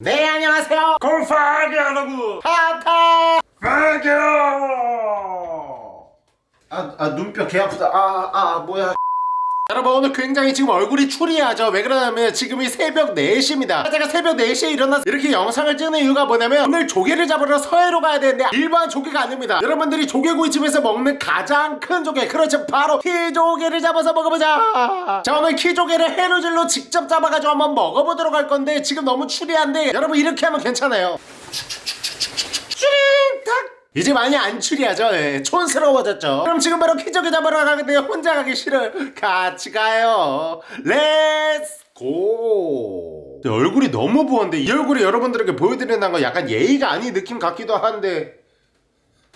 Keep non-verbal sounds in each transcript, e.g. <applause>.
네 안녕하세요. 골파기하라고 하타 파기요! 아, 아 눈뼈 개 아프다. 아, 아 뭐야 여러분 오늘 굉장히 지금 얼굴이 추리하죠? 왜 그러냐면 지금이 새벽 4시입니다. 제가 새벽 4시에 일어나서 이렇게 영상을 찍는 이유가 뭐냐면 오늘 조개를 잡으러 서해로 가야 되는데 일반 조개가 아닙니다. 여러분들이 조개구이집에서 먹는 가장 큰 조개 그렇죠? 바로 키조개를 잡아서 먹어보자! 자 오늘 키조개를 해루질로 직접 잡아가지고 한번 먹어보도록 할 건데 지금 너무 추리한데 여러분 이렇게 하면 괜찮아요. 추링 탁 이제 많이 안 추리하죠. 예, 촌스러워졌죠. 그럼 지금 바로 키조개 잡으러 가는데요. 혼자 가기 싫어요. 같이 가요. 렛츠 고 얼굴이 너무 부었는데 이 얼굴이 여러분들에게 보여드리는 건 약간 예의가 아닌 느낌 같기도 한데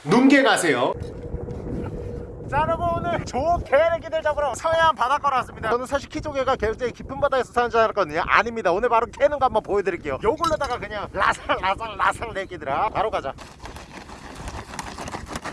눈게 가세요. 자 여러분 오늘 조개래기들 잡으러 서해안 바닷가로 왔습니다. 저는 사실 키조개가 굉장히 깊은 바다에서 사는 줄 알았거든요. 아닙니다. 오늘 바로 캐는 거 한번 보여드릴게요. 요걸로다가 그냥 라살 내기들아. 바로 가자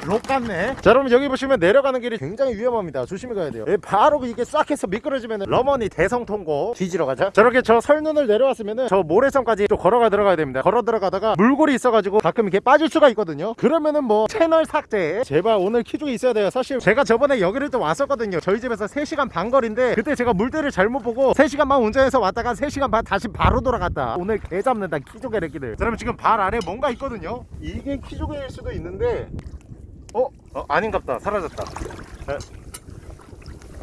록 같네. 자 여러분 여기 보시면 내려가는 길이 굉장히 위험합니다. 조심히 가야 돼요. 예, 바로 이게 싹 해서 미끄러지면 러머니 대성통고 뒤지러 가자. 저렇게 저 설눈을 내려왔으면 저 모래성까지 좀 걸어가 들어가야 됩니다. 걸어 들어가다가 물골이 있어가지고 가끔 이렇게 빠질 수가 있거든요. 그러면은 뭐 채널 삭제. 제발 오늘 키중에 있어야 돼요. 사실 제가 저번에 여기를 또 왔었거든요. 저희 집에서 3시간 반 거리인데 그때 제가 물때를 잘못 보고 3시간만 운전해서 왔다가 3시간 반 다시 바로 돌아갔다. 오늘 개 잡는다. 키조개 래끼들. 자, 여러분 지금 발 아래 뭔가 있거든요. 이게 키조개일 수도 있는데 어? 어 아닌갑다 사라졌다 에.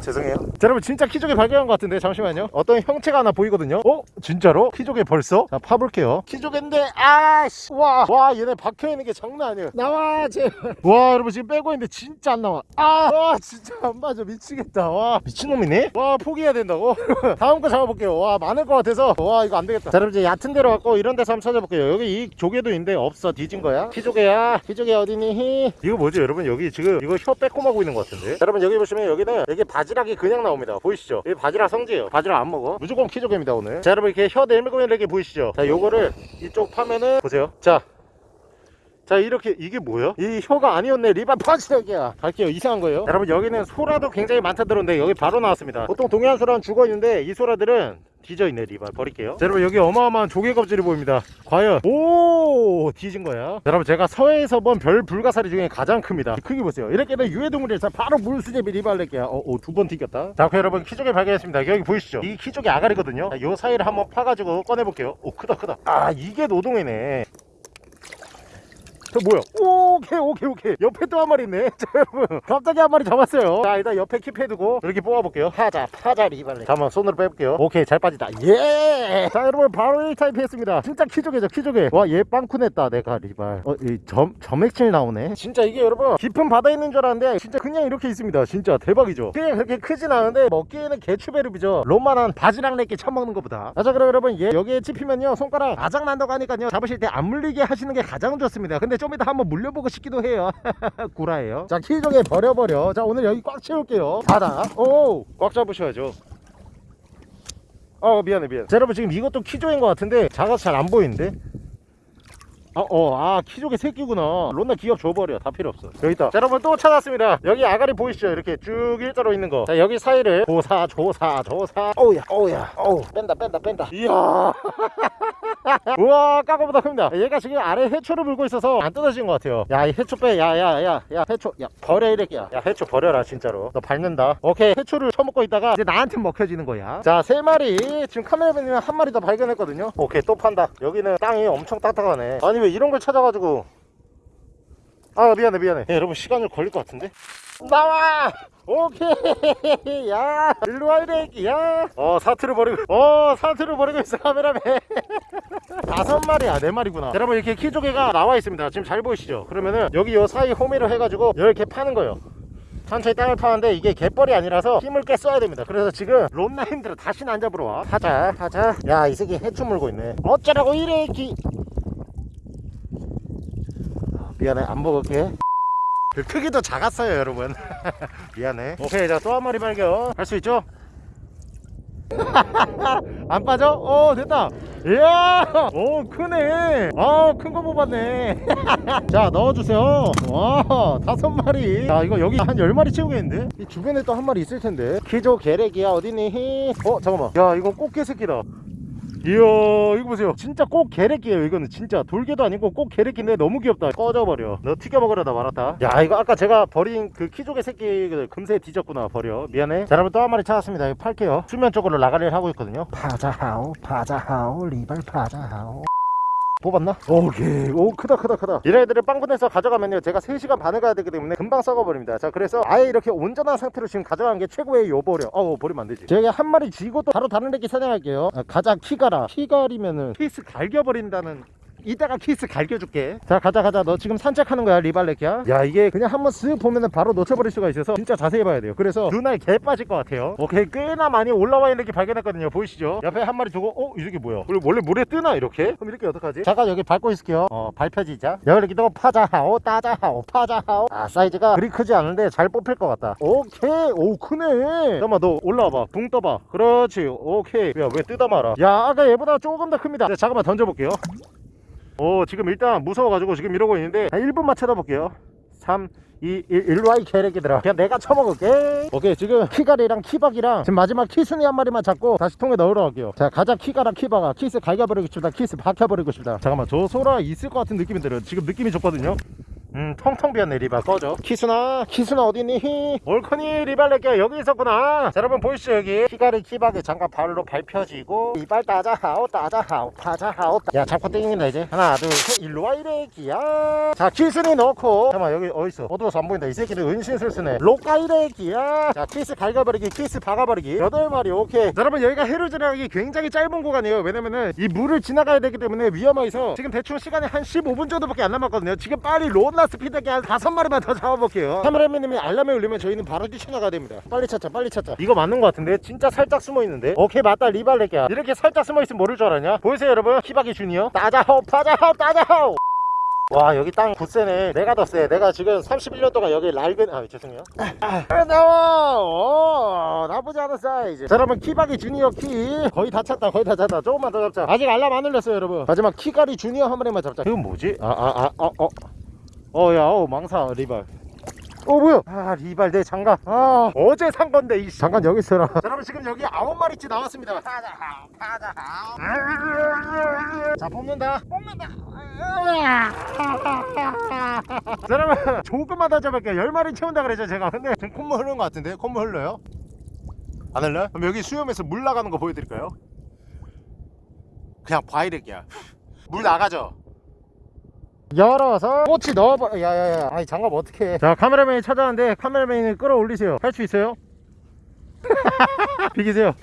죄송해요. 자 여러분 진짜 키조개 발견한 것 같은데 잠시만요. 어떤 형체가 하나 보이거든요. 어? 진짜로? 키조개 벌써? 자 파볼게요. 키조개인데 아씨! 와, 와 얘네 박혀있는 게 장난 아니에요. 나와 제발 와 여러분 지금 빼고 있는데 진짜 안 나와. 아와 진짜 안 맞아. 미치겠다. 와. 미친놈이네? 와 포기해야 된다고? <laughs> 다음 거 잡아볼게요. 와 많을 것 같아서. 와 이거 안 되겠다. 자 여러분 이제 얕은 데로 갔고 이런 데서 한번 찾아볼게요. 여기 이 조개도 있는데 없어. 뒤진 거야. 키조개야. 키조개 어디니? 이거 뭐지 여러분? 여기 지금 이거 혀 빼꼼하고 있는 것 같은데. 자, 여러분 여기 보시면 여기는 여기 바지 락이 그냥 나옵니다. 보이시죠? 여기 바지락 성지예요. 바지락 안 먹어. 무조건 키조개입니다 오늘. 자 여러분 이렇게 혀 내밀고 있는 게 보이시죠? 자 요거를 이쪽 파면은 보세요. 자 자 이렇게 이게 뭐야? 이 혀가 아니었네. 리바 펀치력이야. 갈게요. 이상한 거예요. 여러분 여기는 소라도 굉장히 많다 들었는데 여기 바로 나왔습니다. 보통 동해안 소라는 죽어있는데 이 소라들은 뒤져있네 리발 버릴게요. 자, 여러분 여기 어마어마한 조개 껍질이 보입니다. 과연 오 뒤진 거야? 자, 여러분 제가 서해에서 본 별 불가사리 중에 가장 큽니다. 이 크기 보세요. 이렇게 는 유해동물이에서 바로 물수제비 리발 낼게요. 어, 두번 튀겼다. 자 그럼 여러분 키조개 발견했습니다. 여기 보이시죠? 이 키조개 아가리거든요. 자, 요 사이를 한번 파가지고 꺼내볼게요. 오 크다 크다. 아 이게 노동이네 저 뭐야? 오케이 오케이 오케이. 옆에 또 한 마리 있네. <laughs> 자 여러분. 갑자기 한 마리 잡았어요. 자 일단 옆에 keep해두고 이렇게 뽑아볼게요. 파자 파자 리발레. 잠깐만 손으로 빼볼게요. 오케이 잘 빠지다. 예자 여러분 바로 1타입 했습니다. 진짜 키조개죠 키조개. 와 얘 빵쿠냈다 내가 리발. 어이 점액질 나오네. 진짜 이게 여러분 깊은 바다에 있는 줄 알았는데 진짜 그냥 이렇게 있습니다. 진짜 대박이죠? 그냥 그렇게 크진 않은데 먹기에는 개추베르비죠. 롬만한 바지락 내게 처먹는 것보다. 자 그럼 여러분 얘 여기에 찝히면요 손가락 아작 난다고 하니까요 잡으실 때 안 물리게 하시는 게 가장 좋습니다. 근데 좀 이따 한번 물려보고 싶기도 해요 <laughs> 구라예요 자 키조개 버려버려 자 오늘 여기 꽉 채울게요 바다 오꽉 잡으셔야죠 어 미안해 미안해 자 여러분 지금 이것도 키조인 것 같은데 작아서 잘 안 보이는데 어, 어, 아, 키조개 새끼구나. 론나 기업 줘버려. 다 필요 없어. 여기 있다. 자, 여러분 또 찾았습니다. 여기 아가리 보이시죠? 이렇게 쭉 일자로 있는 거. 자, 여기 사이를 조사, 조사, 조사. 어우야, 어우야, 어우. 뺀다, 뺀다, 뺀다. 이야. <laughs> <laughs> 우와, 까거보다 큽니다. 얘가 지금 아래 해초를 물고 있어서 안 뜯어진 것 같아요. 야, 이 해초 빼. 야, 야, 야, 야, 해초. 야, 버려, 이래끼야. 야, 해초 버려라, 진짜로. 너 밟는다. 오케이, 해초를 처먹고 있다가 이제 나한테 먹혀지는 거야. 자, 세 마리. 지금 카메라 보면 한 마리 더 발견했거든요. 오케이, 또 판다. 여기는 땅이 엄청 딱딱하네. 아니, 왜 이런 걸 찾아가지고 아 미안해 미안해 야, 여러분 시간을 걸릴 것 같은데 나와 오케이. <laughs> 야 일로와 이래. 야어 사투를 버리고 어 사투를 버리고 있어 카메라맨. <laughs> 다섯 마리야 네 마리구나. 여러분 이렇게 키조개가 나와 있습니다. 지금 잘 보이시죠? 그러면은 여기 요 사이 호미로 해가지고 이렇게 파는 거예요. 천천히 땅을 파는데 이게 갯벌이 아니라서 힘을 꽤 써야 됩니다. 그래서 지금 론나 힘들어 다시는 안 잡으러 와. 하자 하자. 야 이 새끼 해충 물고 있네. 어쩌라고 이래 기. 미안해. 안 먹을게. 그 크기도 작았어요 여러분. <laughs> 미안해. 오케이 자 또 한 마리 발견. 할 수 있죠? <laughs> 안 빠져? 어 됐다. 이야! 오 크네. 아큰 거 뽑았네. <laughs> 자 넣어주세요. 와 다섯 마리. 자 이거 여기 한 열마리 채우겠는데? 이 주변에 또 한 마리 있을 텐데. 키조 계렉이야 어디니? 어 잠깐만. 야 이건 꽃게 새끼다 이야 이거 보세요. 진짜 꼭 게레끼예요 이거는. 진짜. 돌개도 아니고 꼭 게레끼인데 너무 귀엽다. 꺼져버려. 너 튀겨 먹으려다 말았다. 야 이거 아까 제가 버린 그 키조개 새끼 금세 뒤졌구나 버려. 미안해. 자 여러분 또 한 마리 찾았습니다. 이거 팔게요. 수면 쪽으로 라가리를 하고 있거든요. 파자하오 파자하오 리발 파자하오 뽑았나? 오케이. 오 크다 크다 크다. 이런 애들을 빵분해서 가져가면요. 제가 3시간 반을 가야 되기 때문에 금방 썩어버립니다. 자 그래서 아예 이렇게 온전한 상태로 지금 가져간 게 최고의 요버려 어우 버리면 안 되지. 제가 한 마리 쥐고 또 바로 다른 애기 사냥할게요. 아, 가자 키가라. 키가리면은 케이스 갈겨버린다는 이따가 키스 갈겨줄게. 자 가자 가자. 너 지금 산책하는 거야 리발레키야? 야 이게 그냥 한번 쓱 보면은 바로 놓쳐버릴 수가 있어서 진짜 자세히 봐야 돼요. 그래서 눈알 개 빠질 것 같아요. 오케이 꽤나 많이 올라와 있는 게 발견했거든요. 보이시죠? 옆에 한 마리 두고 어 이렇게 뭐야? 그리고 원래 물에 뜨나 이렇게? 그럼 이렇게 어떡하지? 잠깐 여기 밟고 있을게요. 어 밟혀지자. 여기 또 파자하오 따자하오 파자하오. 아 사이즈가 그리 크지 않은데 잘 뽑힐 것 같다. 오케이. 오 크네. 잠깐만 너 올라와봐. 붕 떠봐. 그렇지. 오케이. 야왜 뜯어 말아 야 아까 얘보다 조금 더 큽니다. 자, 잠깐만 던져볼게요 오 지금 일단 무서워가지고 지금 이러고 있는데 한 1분만 쳐다볼게요. 3 2 1 일로 와 이 개새끼들아. 그냥 내가 쳐먹을게. 오케이 지금 키가리랑 키박이랑 지금 마지막 키순이 한 마리만 잡고 다시 통에 넣으러 갈게요. 자 가자 키가랑 키박아 키스 갈겨버리고 싶다. 키스 박혀버리고 싶다. 잠깐만 저 소라 있을 것 같은 느낌이 들어요. 지금 느낌이 좋거든요 음 텅텅 비었네 리발 꺼져 키스나 키스나 어디니? 올커니 리발레게 여기 있었구나. 자 여러분 보이시죠 여기? 키가리 키박이 잠깐 발로 밟혀지고 이발 따자 하오 따자 하오 파자하오 따- 야 잡고 땡긴다 이제. 하나 둘셋 일로와 이래기야. 자 키스니 넣고. 잠깐만 여기 어딨어? 어두워서 안 보인다. 이 새끼들 은신술수네. 로까 이래기야. 자 키스 갈가버리기 키스 박아버리기. 여덟 마리 오케이. 자, 여러분 여기가 해루질하기 굉장히 짧은 구간이에요. 왜냐면은 이 물을 지나가야 되기 때문에 위험해서 지금 대충 시간이 한 15분 정도밖에 안 남았거든요. 지금 빨리 론나 스피드게 한 다섯 마리만 더 잡아볼게요. 카메라맨님이 알람을 울리면 저희는 바로 뛰쳐나가야 됩니다. 빨리 찾자 빨리 찾자. 이거 맞는 것 같은데? 진짜 살짝 숨어있는데? 오케이 맞다. 리발레기야. 이렇게 살짝 숨어있으면 모를 줄 알았냐? 보이세요 여러분? 히바기 주니어? 大家好 大家好 大家好! 와 여기 땅 굳세네. 내가 더 세. 내가 지금 31년 동안 여기 낡은 아 죄송해요. 아, 나와 어, 나쁘지 않은 사이즈. 자 여러분 키바기 주니어 키 거의 다 찼다 거의 다 찼다. 조금만 더 잡자. 아직 알람 안 울렸어요 여러분. 마지막 키바기 주니어 한 마리만 잡자. 이건 뭐지? 아 아 아 어어 어야 어 망사 리발. 어 뭐야? 아 리발 내 장갑. 아 어제 산 건데 이 잠깐 여기 있어라. 자, 여러분 지금 여기 아홉 마리치 나왔습니다. 파자 파자. 자 뽑는다. 뽑는다. 자, 여러분 조금만 더 잡을게요. 열 마리 채운다 그랬죠 제가. 근데 지금 콧물 흐르는 것 같은데? 콧물 흘러요? 안 흘러요? 그럼 여기 수염에서 물 나가는 거 보여드릴까요? 그냥 바이렉이야. 물 나가죠 열어서 꼬치 넣어버 야야야 아니 장갑 어떻게 자 카메라맨이 찾아왔는데 카메라맨을 끌어올리세요. 할 수 있어요? <laughs> 비기세요.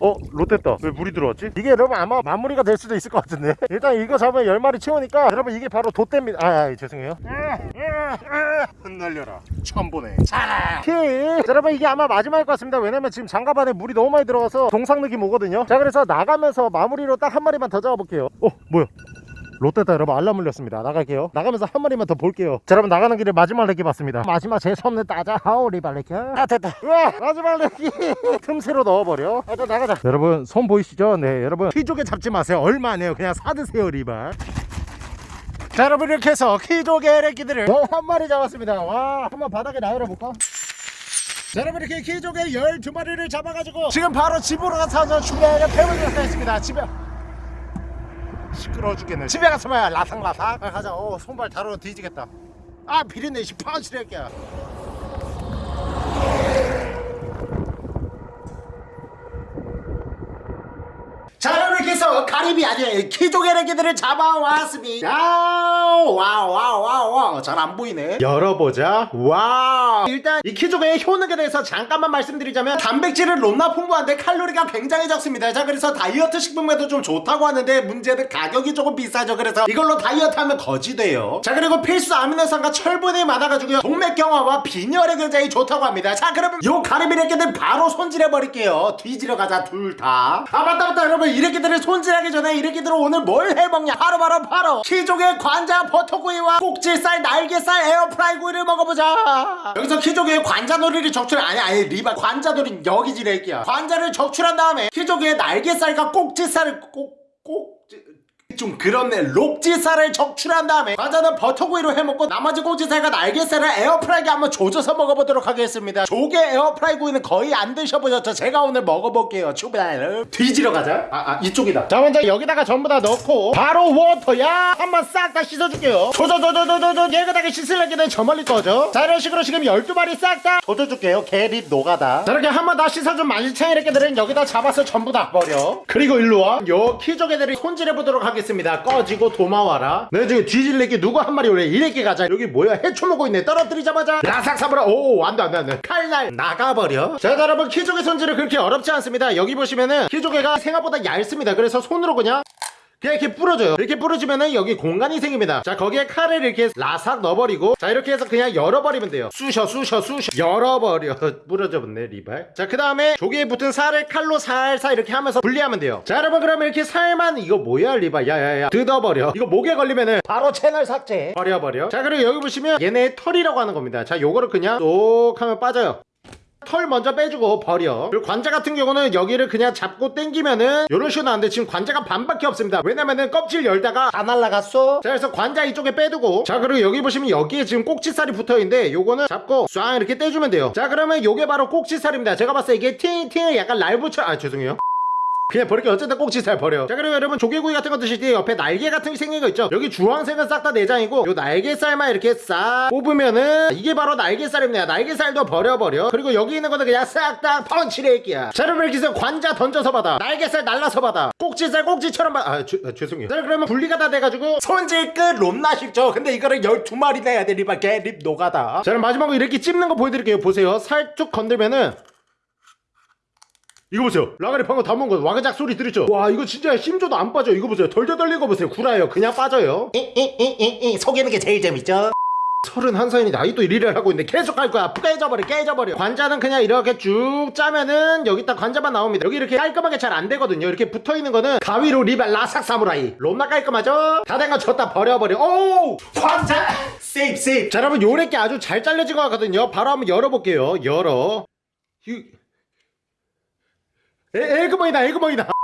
어? 롯됐다. 왜 물이 들어왔지? 이게 여러분 아마 마무리가 될 수도 있을 것 같은데. <laughs> 일단 이거 잡으면 10마리 채우니까 여러분 이게 바로 돛대입니다. 아, 아 죄송해요. 흩날려라. 처음 보네. 자. 여러분 이게 아마 마지막일 것 같습니다. 왜냐면 지금 장갑 안에 물이 너무 많이 들어가서 동상 느낌 오거든요. 자 그래서 나가면서 마무리로 딱 한 마리만 더 잡아볼게요. 어 뭐야 롯데다 여러분 알람 울렸습니다. 나갈게요. 나가면서 한 마리만 더 볼게요. 자 여러분 나가는 길에 마지막 레기 봤습니다. 마지막 제 손을 따자 하오리 발 레기. 아 됐다. 우와 마지막 레기. <laughs> 틈새로 넣어버려. 아, 자 나가자. 여러분 손 보이시죠? 네 여러분. 키조개 잡지 마세요. 얼마 안 해요? 그냥 사드세요 리발. 자 여러분 이렇게 해서 키조개 레기들을 어, 한 마리 잡았습니다. 와 한번 바닥에 나열어볼까? 자 여러분 이렇게 키조개 12마리를 잡아가지고 지금 바로 집으로 가서 준비하는 배우기가 쌓였습니다. 집에 시끄러워 죽겠네. 집에 가서 봐야. 라상라상. 아, 가자. 어 손발 다루어 뒤지겠다. 아 비린내 씨 파운치랄게야 자 해서 가리비 아니 키조개래기들을 잡아왔습니다. Wow wow wow wow wow. 잘안 보이네. 열어보자. Wow. 일단 이 키조개의 효능에 대해서 잠깐만 말씀드리자면 단백질은 높나 풍부한데 칼로리가 굉장히 적습니다. 자 그래서 다이어트 식품에도 좀 좋다고 하는데 문제는 가격이 조금 비싸죠. 그래서 이걸로 다이어트 하면 거지돼요. 자 그리고 필수 아미노산과 철분이 많아가지고요. 동맥경화와 빈혈에 굉장히 좋다고 합니다. 자 그러면 요 가리비래기들 바로 손질해 버릴게요. 뒤지러 가자 둘다아 맞다 맞다. 여러분 이래기들을 손질하기 전에 이래기들은 오늘 뭘 해먹냐? 바로 바로 바로. 키조개 관자 버터구이와 꼭지살 날개살 에어프라이 구이를 먹어보자. 여기서 키조개의 관자놀이를 적출 아니 아니 리바 관자놀이 여기 지래기야 관자를 적출한 다음에 키조개의 날개살과 꼭지살을 꼭 꼭지 좀 그렇네 록지살을 적출한 다음에 관자는 버터구이로 해먹고 나머지 꼭지살과 날개살을 에어프라이기에 한번 조져서 먹어보도록 하겠습니다. 조개 에어프라이 구이는 거의 안 드셔보셨죠? 제가 오늘 먹어볼게요. 출발! 뒤지러 가자. 아, 아 이쪽이다. 자 먼저 여기다가 전부 다 넣고 바로 워터야! 한번 싹 다 씻어줄게요. 조져조져조져조 깨끗하게 씻으려기는 저 멀리 거죠 자 이런 식으로 지금 12마리 싹 다 조져줄게요. 개립 노가다. 자 이렇게 한번 다 씻어준 만신창이 래기들은 여기다 잡아서 전부 다 버려. 그리고 일로와. 요 키조개들이 손질해보도록 하겠습니다 꺼지고 도마와라. 내 지금 뒤질래기 누구 한 마리 오래 이래끼 가자. 여기 뭐야? 해초 먹고 있네. 떨어뜨리자마자. 라삭 사버려 오 안돼 안돼 안돼. 칼날 나가버려. 자 여러분 키조개 손질은 그렇게 어렵지 않습니다. 여기 보시면은 키조개가 생각보다 얇습니다. 그래서 손으로 그냥 그냥 이렇게 부러져요. 이렇게 부러지면은 여기 공간이 생깁니다. 자 거기에 칼을 이렇게 라삭 넣어버리고 자 이렇게 해서 그냥 열어버리면 돼요. 쑤셔 쑤셔 쑤셔. 열어버려. <laughs> 부러져 버네 리발. 자 그 다음에 조개에 붙은 살을 칼로 살살 이렇게 하면서 분리하면 돼요. 자 여러분 그러면 이렇게 살만 이거 뭐야 리발? 야야야. 뜯어버려. 이거 목에 걸리면은 바로 채널 삭제. 버려버려. 자 그리고 여기 보시면 얘네 털이라고 하는 겁니다. 자 요거를 그냥 쏙 하면 빠져요 털 먼저 빼주고 버려. 그리고 관자 같은 경우는 여기를 그냥 잡고 당기면은 요런 식으로 나는데 지금 관자가 반밖에 없습니다. 왜냐면은 껍질 열다가 다 날라갔어. 자 그래서 관자 이쪽에 빼두고. 자 그리고 여기 보시면 여기에 지금 꼭지살이 붙어있는데 요거는 잡고 쏴 이렇게 떼주면 돼요. 자 그러면 요게 바로 꼭지살입니다. 제가 봤을 때 이게 팅팅 약간 날 붙여 아 죄송해요 그냥 버릴게 어쨌든 꼭지살 버려 자 그리고 여러분 조개구이 같은 거 드실 때 옆에 날개 같은 게 생긴 거 있죠? 여기 주황색은 싹 다 내장이고 요 날개살만 이렇게 싹 뽑으면은 이게 바로 날개살입니다. 날개살도 버려버려. 그리고 여기 있는 거는 그냥 싹 다 펀치레이끼야. 자 여러분 이렇게 관자 던져서 받아. 날개살 날라서 받아. 꼭지살 꼭지처럼 받아. 아, 죄- 아, 죄송해요. 자 그러면 분리가 다 돼가지고 손질 끝 롬나 쉽죠? 근데 이거를 12마리나 해야 돼 리발 개립 노가다. 자 그럼 마지막으로 이렇게 찝는 거 보여드릴게요. 보세요. 살쭉 건들면은 이거 보세요. 라가리 방금 다 먹은 거 와그작 소리 들으죠? 와 이거 진짜 힘줘도 안 빠져. 이거 보세요. 덜덜 떨리는 거 보세요. 구라요. 그냥 빠져요. 이이이이 속이는 게 제일 재밌죠? 31살이 나이도 1위를 하고 있는데 계속 할 거야. 깨져버려 깨져버려. 관자는 그냥 이렇게 쭉 짜면은 여기다 관자만 나옵니다. 여기 이렇게 깔끔하게 잘 안 되거든요. 이렇게 붙어있는 거는 가위로 리발 라삭 사무라이. 롬나 깔끔하죠? 다 된 거 졌다 버려버려. 오 관자! 세이프 세이프 자 여러분 요래게 아주 잘 잘려진 것 같거든요. 바로 한번 열어볼게요. 열어. 이... 에, 에그머이다 에그머이다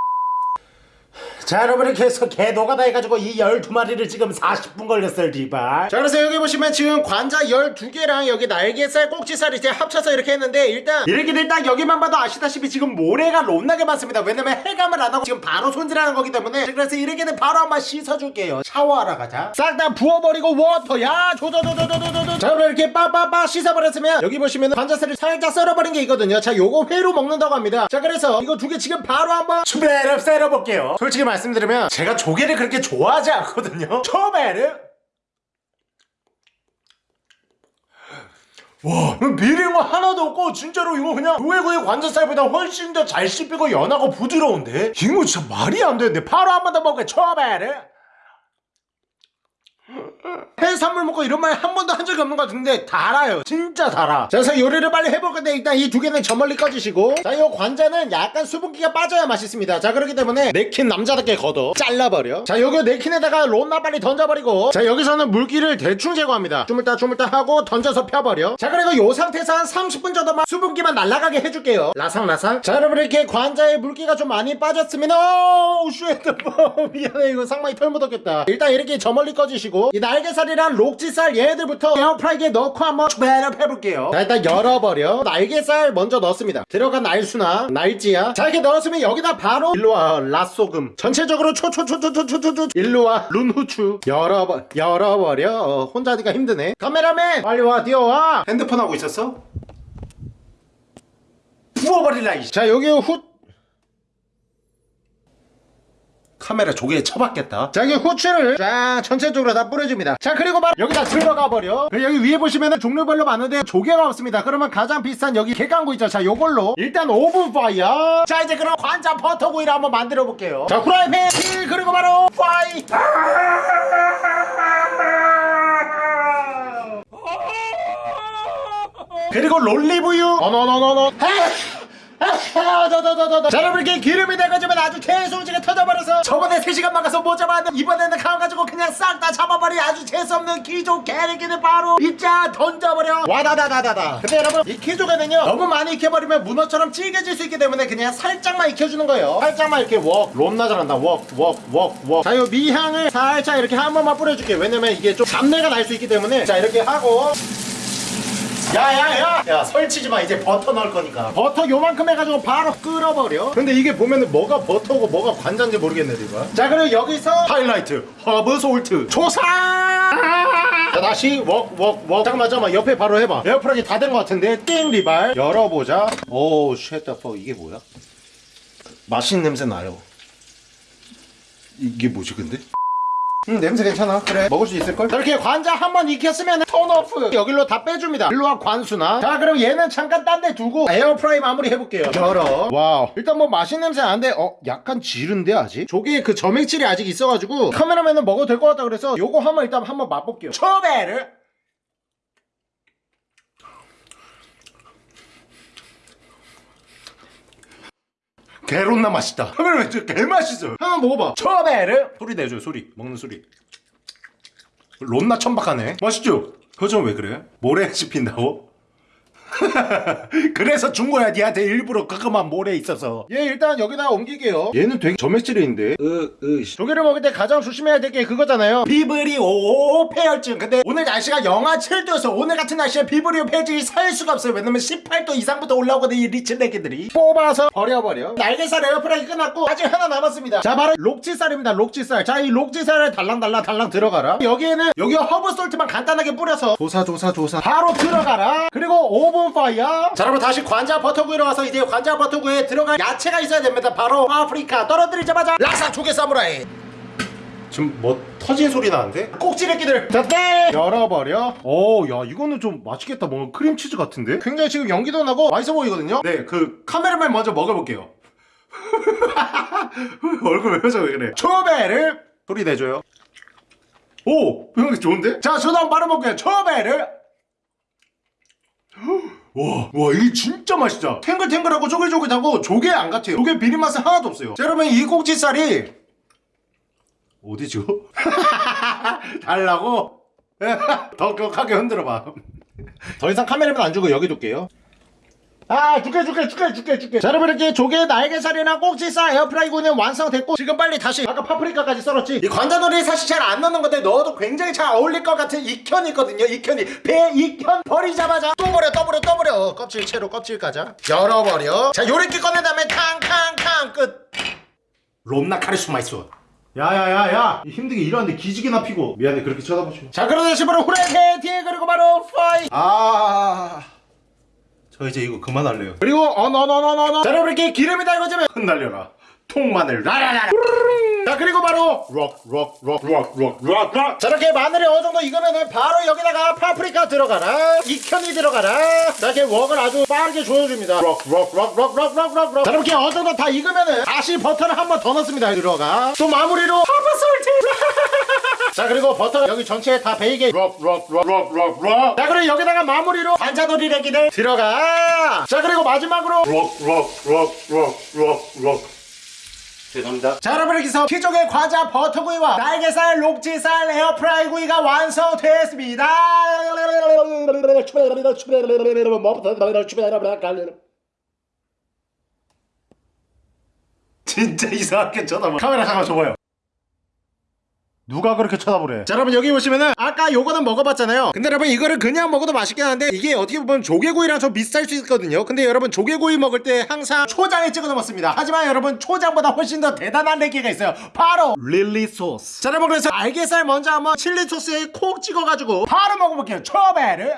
자 여러분 이렇게 해서 개 노가다 해가지고 이 12마리를 지금 40분 걸렸어요 리발. 자 그래서 여기 보시면 지금 관자 12개랑 여기 날개살 꼭지살 이제 합쳐서 이렇게 했는데 일단 이렇게 딱 여기만 봐도 아시다시피 지금 모래가 롬나게 많습니다. 왜냐면 해감을 안 하고 지금 바로 손질하는 거기 때문에. 그래서 이렇게는 바로 한번 씻어줄게요. 샤워하러 가자. 싹 다 부어버리고 워터 야 조조조조조조조 자 그럼 이렇게 빠빠빠 씻어버렸으면 여기 보시면 관자살을 살짝 썰어버린 게 있거든요. 자 요거 회로 먹는다고 합니다. 자 그래서 이거 두 개 지금 바로 한번 추베르 썰어볼게요. 솔직히 말씀드리면 제가 조개를 그렇게 좋아하지 않거든요. <laughs> 추베르 와 비린 거 하나도 없고 진짜로 이거 그냥 조개구이 관자살보다 훨씬 더 잘 씹히고 연하고 부드러운데? 이거 진짜 말이 안 되는데. 바로 한 번 더 먹을게 추베르 해산물 먹고 이런 말 한 번도 한 적이 없는 것 같은데 달아요. 진짜 달아. 자, 그래서 요리를 빨리 해볼 건데 일단 이 두 개는 저 멀리 꺼주시고. 자이 관자는 약간 수분기가 빠져야 맛있습니다. 자 그렇기 때문에 네킨 남자답게 걷어 잘라버려. 자 여기 네킨에다가 론나 빨리 던져버리고. 자 여기서는 물기를 대충 제거합니다. 주물딱 주물딱 하고 던져서 펴버려. 자 그리고 요 상태에서 한 30분 정도만 수분기만 날아가게 해줄게요. 라상라상. 자 여러분 이렇게 관자에 물기가 좀 많이 빠졌으면 어우 shit 미안해 이거 상당히 털 묻었겠다. 일단 이렇게 저 멀리 꺼주시고 이 날개살이랑 록지살 얘네들부터 에어프라이기에 넣고 한번 배랍 해볼게요. 자 일단 열어버려. 날개살 먼저 넣습니다. 들어간 날수나 날지야. 자 이렇게 넣었으면 여기다 바로 일로와 라쏘금. 전체적으로 초초초초초초초 일로와 룬후추. 열어버 열어버려. 어, 혼자 하니까 힘드네. 카메라맨 빨리 와 뛰어와. 핸드폰 하고 있었어? 부어버릴라 이씨. 자 여기 후 카메라 조개에 쳐박겠다. 자 여기 후추를 쫙 전체적으로 다 뿌려줍니다. 자 그리고 막 여기다 들어가 버려. 그리고 여기 위에 보시면 종류별로 많은데 조개가 없습니다. 그러면 가장 비싼 여기 개강구 있죠? 자 요걸로 일단 오븐 fire. 자 이제 그럼 관자 버터구이를 한번 만들어 볼게요. 자 후라이팬. 힐 그리고 바로 fire. 그리고 롤리브유. 어너너너너 더더더 더 더 자 여러분 이렇게 기름이 돼가지고 아주 개소지가 터져버려서 저번에 3시간 막아서 못 잡았는데 이번에는 가가지고 그냥 싹 다 잡아버리 아주 재수없는 기조 개새끼를 바로 입자 던져버려. 와다다다다다. 근데 여러분 이 키조개는요 너무 많이 익혀버리면 문어처럼 질겨질 수 있기 때문에 그냥 살짝만 익혀주는 거예요. 살짝만 이렇게 웍 롬나 잘한다. 웍웍웍웍 자요 미향을 살짝 이렇게 한 번만 뿌려줄게요. 왜냐면 이게 좀 잡내가 날 수 있기 때문에. 자 이렇게 하고 야야야. 야 설치지 마. 이제 버터 넣을 거니까. 버터 요만큼 해가지고 바로 끓어버려. 근데 이게 보면은 뭐가 버터고 뭐가 관자인지 모르겠네 이거 자 그리고 여기서 하이라이트 허브 salt. 조사! 자 다시 웍웍웍. 잠깐만 잠깐만 옆에 바로 해봐. 에어프라이기 다된거 같은데. 띵 리발. 열어보자. 오우 shit the 퍼 이게 뭐야? 맛있는 냄새 나요. 이게 뭐지 근데? 음 냄새 괜찮아. 그래. 먹을 수 있을걸? 이렇게 관자 한 번 익혔으면 turn off. 여기로 다 빼줍니다. 일로와 관수나. 자 그럼 얘는 잠깐 딴 데 두고 에어프라이 마무리 해볼게요. 열어. Wow. 일단 뭐 맛있는 냄새 나는데 어 약간 지른데 아직? 조개에 그 점액질이 아직 있어가지고 카메라맨은 먹어도 될 것 같다 그래서 요거 한번 일단 한번 맛볼게요. 초베르 개론나 맛있다 카메라맨 진짜 개맛있어요 한번 먹어봐 초베르 소리 내줘요 소리 먹는 소리 론나 천박하네 맛있죠? 표정 왜 그래? 모래 씹힌다고? <laughs> 그래서 준 거야 니한테 일부러 그거만 모래 있어서. 얘 일단 여기다 옮길게요. 얘는 되게 점액질이 있는데. 으으 조개를 먹을 때 가장 조심해야 될 게 그거잖아요. 비브리오 폐혈증. 근데 오늘 날씨가 영하 7도여서 오늘 같은 날씨에 비브리오 폐혈증이 살 수가 없어요. 왜냐면 18도 이상부터 올라오거든 이 리치레기들이. 뽑아서 버려버려. 날개살 에어프라이 끝났고 아직 하나 남았습니다. 자 바로 록지살입니다 록지살. 자 이 록지살을 달랑달랑 달랑 들어가라. 여기에는 여기 허브 salt만 간단하게 뿌려서 조사 조사 조사. 바로 들어가라. 그리고 오븐 fire 자 여러분 다시 관자 버터구이로 와서 이제 관자 버터구이에 들어갈 야채가 있어야 됩니다. 바로 아프리카 떨어뜨리자마자 라사 조개 사무라이. 지금 뭐 터진 소리 나는데? 꼭지레끼들. 자떼 열어버려. 오야 이거는 좀 맛있겠다. 뭔가 크림치즈 같은데? 굉장히 지금 연기도 나고 맛있어 보이거든요? 네그 카메라맨 먼저 먹어볼게요. <laughs> 얼굴 왜 표정 왜 그래? 초베를 소리 내줘요. 오 이거 좋은데? 자 저도 한번 말해볼게요. 초베를 와, 와, 이게 진짜 맛있다. 탱글탱글하고 쪼글쪼글하고 조개 안 같아요. 조개 비린 맛은 하나도 없어요. 자, 여러분, 이 꼭지살이 어디죠? <laughs> 달라고? <laughs> 더 격하게 흔들어봐. 더 이상 카메라만 안 주고 여기 둘게요. 아 줄게 줄게 줄게 줄게 줄게. 자 여러분 이렇게 조개 날개살이나 꼭지살 에어프라이구이는 완성됐고 지금 빨리 다시 아까 파프리카까지 썰었지? 이 관자놀이 사실 잘 안 넣는 건데 넣어도 굉장히 잘 어울릴 것 같은 익현이 있거든요 익현이. 배 익현 버리자마자 또 버려 또 버려 또 버려. 껍질 채로 껍질 까자. 열어버려. 자 요렇게 꺼낸 다음에 탕탕탕 끝. 롬나 카리스마 있어. 야야야야. 힘들게 일하는데 기지개나 피고. 미안해 그렇게 쳐다보지 마자 그러다 다시 바로 후레케티 그리고 바로 파이. 아... 저 이제 이거 그만할래요 그리고 어너너너너너 자 여러분 이렇게 기름이 달궈지면 흩날려라 통마늘 라라라라 자 그리고 바로 록록록록록록록자 이렇게 마늘이 어느 정도 익으면은 바로 여기다가 파프리카 들어가라 익현이 들어가라 자 이렇게 웍을 아주 빠르게 조여줍니다 록록록록록록록록 자 이렇게 어느 정도 다 익으면은 다시 버터를 한 번 더 넣습니다 들어가 또 마무리로 허브솔트 자 그리고 버터 여기 전체에 다 베이게 록록록록록록 자 그리고 여기다가 마무리로 반자놀이 레기를 들어가 자 그리고 마지막으로 록록록록록록 죄송합니다. 자 여러분 여기서 키조개 과자 버터구이와 날개살 록지살 에어프라이 구이가 완성되었습니다. 진짜 이상하게 쳐다봐. 카메라 잠깐 줘봐요. 누가 그렇게 쳐다보래? 자 여러분 여기 보시면은 아까 요거는 먹어봤잖아요. 근데 여러분 이거를 그냥 먹어도 맛있긴 한데 이게 어떻게 보면 조개구이랑 좀 비슷할 수 있거든요. 근데 여러분 조개구이 먹을 때 항상 초장에 찍어 먹습니다. 하지만 여러분 초장보다 훨씬 더 대단한 레기가 있어요. 바로 릴리 소스. 자 여러분 그래서 알게살 먼저 한번 칠리 소스에 콕 찍어가지고 바로 먹어볼게요. 초베르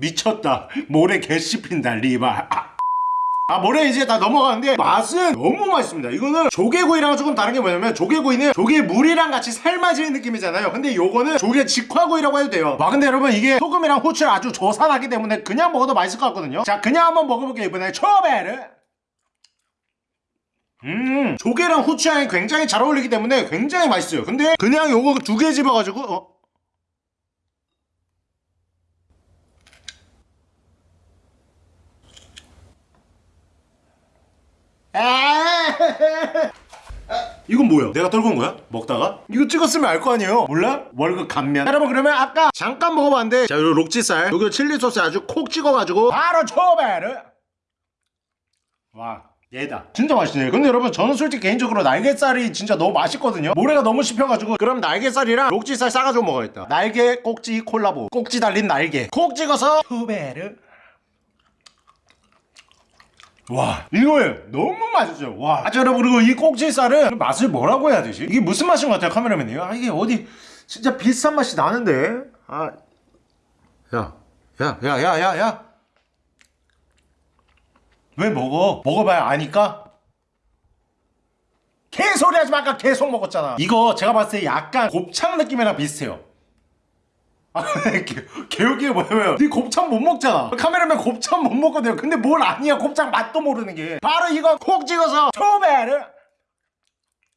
미쳤다. 모래 개 씹힌다 리바 아 모래 이제 다 넘어가는데 맛은 너무 맛있습니다. 이거는 조개구이랑 조금 다른 게 뭐냐면 조개구이는 조개 물이랑 같이 삶아지는 느낌이잖아요. 근데 요거는 조개 직화구이라고 해도 돼요. 와 근데 여러분 이게 소금이랑 후추를 아주 조산하기 때문에 그냥 먹어도 맛있을 것 같거든요. 자 그냥 한번 먹어볼게요 이번에. 초베르 음 조개랑 후추향이 굉장히 잘 어울리기 때문에 굉장히 맛있어요. 근데 그냥 요거 두 개 집어가지고 어? 이건 뭐야? 내가 떨군 거야? 먹다가? 이거 찍었으면 알 거 아니에요? 몰라? 월급 감면. 여러분 그러면 아까 잠깐 먹어봤는데 자 요거 록지살. 요거 칠리 소스 아주 콕 찍어가지고 바로 초베르 와 얘다. 진짜 맛있네. 근데 여러분 저는 솔직히 개인적으로 날개살이 진짜 너무 맛있거든요. 모래가 너무 씹혀가지고. 그럼 날개살이랑 록지살 싸가지고 먹어야겠다. 날개 꼭지 콜라보. 꼭지 달린 날개. 콕 찍어서 초베르 와 이거예요 너무 맛있어요. 와. 아, 자, 여러분 그리고 이 꼭지살은 맛을 뭐라고 해야 되지? 이게 무슨 맛인 것 같아요 카메라맨이 아 이게 어디 진짜 비슷한 맛이 나는데. 아야야 야 야 야 야 야 왜 먹어? 먹어봐야 아니까? 개소리 하지 마 아까? 계속 먹었잖아. 이거 제가 봤을 때 약간 곱창 느낌이랑 비슷해요 아, 개- 개웃기가 뭐냐면 니 곱창 못 먹잖아. 카메라맨 곱창 못 먹거든요 근데 뭘 아니야 곱창 맛도 모르는 게. 바로 이거 콕 찍어서 초베르.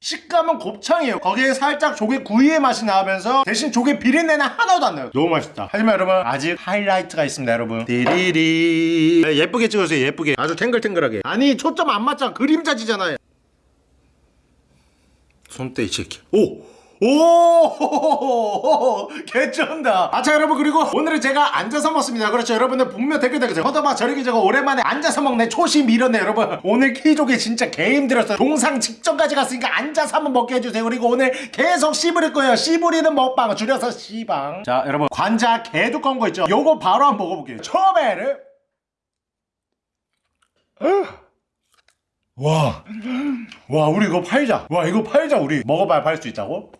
식감은 곱창이에요. 거기에 살짝 조개 구이의 맛이 나면서 대신 조개 비린내는 하나도 안 나요. 너무 맛있다. 하지만 여러분 아직 하이라이트가 있습니다 여러분. 디리리. 네, 예쁘게 찍어주세요 예쁘게. 아주 탱글탱글하게. 아니 초점 안 맞잖아. 그림자지잖아요. 손대 이 새끼 오! 오! <laughs> 개쩐다. 아, 자, 여러분, 그리고 오늘은 제가 앉아서 먹습니다. 그렇죠. 여러분들 분명 댓글 달으세요. 허더마 저리기 저거 오랜만에 앉아서 먹네. 초심 이렇네, 여러분. 오늘 키족이 진짜 개 힘들었어요. 동상 직전까지 갔으니까 앉아서 한번 먹게 해주세요. 그리고 오늘 계속 씨부릴 거예요. 씨부리는 먹방. 줄여서 씨방. 자, 여러분. 관자 개 두꺼운 거 있죠? 요거 바로 한번 먹어볼게요. 처음에를. 와. 와, 우리 이거 팔자. 와, 이거 팔자, 우리. 먹어봐야 팔 수 있다고?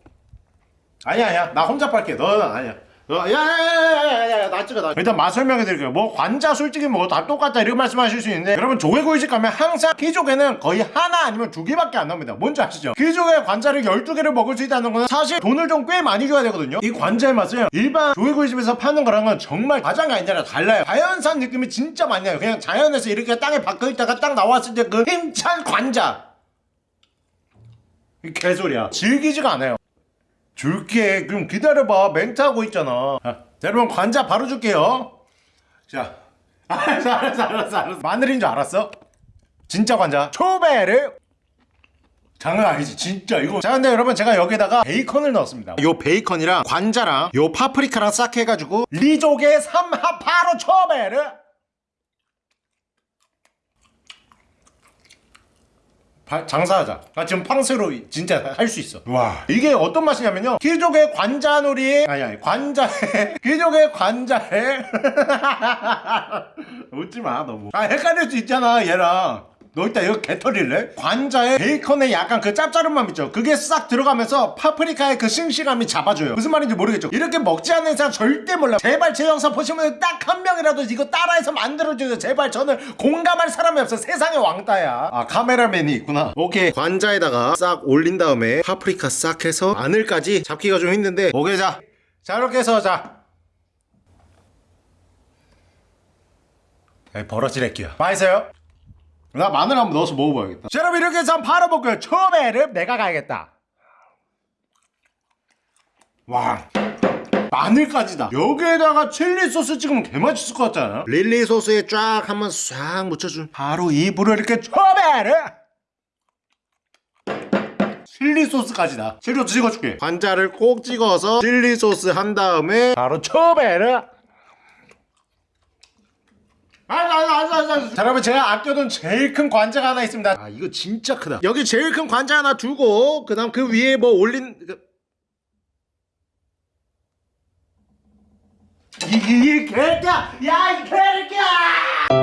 아니야 아니야. 나 혼자 팔게. 너는 아니야. 야야야야야야 나 찍어 나 일단 맛 설명해 드릴게요. 뭐 관자 솔직히 뭐 다 똑같다 이렇게 말씀하실 수 있는데 여러분 조개구이집 가면 항상 키조개는 거의 하나 아니면 두 개밖에 안 나옵니다. 뭔지 아시죠? 키조개 관자를 12개를 먹을 수 있다는 거는 사실 돈을 좀 꽤 많이 줘야 되거든요. 이 관자의 맛은 일반 조개구이집에서 파는 거랑은 정말 가장이 아니라 달라요. 자연산 느낌이 진짜 많이 나요. 그냥 자연에서 이렇게 땅에 박혀 있다가 딱 나왔을 때 그 힘찬 관자. 이 개소리야. 질기지가 않아요 줄게. 그럼 기다려봐. 멘트 하고 있잖아. 아, 자, 여러분 관자 바로 줄게요. 자. <laughs> 알았어 알았어 알았어 알았어. 마늘인 줄 알았어? 진짜 관자. 초베르. 장난 아니지 진짜. 이거. 자 근데 여러분 제가 여기다가 베이컨을 넣었습니다. 요 베이컨이랑 관자랑 요 파프리카랑 싹 해가지고 리조개 삼합 바로 초베르 바- 장사하자. 나 지금 팡스로 진짜 할 수 있어. 와. 이게 어떤 맛이냐면요. 귀족의 관자놀이. 아니, 아니, 관자에. <laughs> 귀족의 관자에. <laughs> 웃지 마, 너무. 아, 헷갈릴 수 있잖아, 얘랑. 너 이따 이거 개털일래? 관자에 베이컨에 약간 그 짭짤한 있죠? 그게 싹 들어가면서 파프리카의 그 싱싱함이 잡아줘요. 무슨 말인지 모르겠죠? 이렇게 먹지 않는 사람 절대 몰라 제발 제 영상 보시면 딱 한 명이라도 이거 따라해서 만들어줘요. 제발 저는 공감할 사람이 없어. 세상에 왕따야. 아 카메라맨이 있구나. 오케이. 관자에다가 싹 올린 다음에 파프리카 싹 해서 마늘까지 잡기가 좀 힘든데. 오케이 자, 자 이렇게 해서 자. 에이, 버러질 할게요 맛있어요? 나 마늘 한번 넣어서 먹어봐야겠다. 자, 여러분 이렇게 해서 한번 팔아볼게요. 처음에는 내가 가야겠다. 와. 마늘까지다. 여기에다가 칠리 소스 찍으면 개맛있을 것 같잖아. 릴리 소스에 쫙 한번 싹 묻혀준. 바로 입으로 이렇게 처음에는 칠리 소스까지다. 칠리 소스 찍어줄게. 관자를 꼭 찍어서 칠리 소스 한 다음에 바로 처음에는 자 여러분 제가 아껴둔 제일 큰 관자가 하나 있습니다 아 이거 진짜 크다 여기 제일 큰 관자 하나 두고 그 다음 그 위에 뭐 올린 그... 이이 개새끼야 야이 개새끼야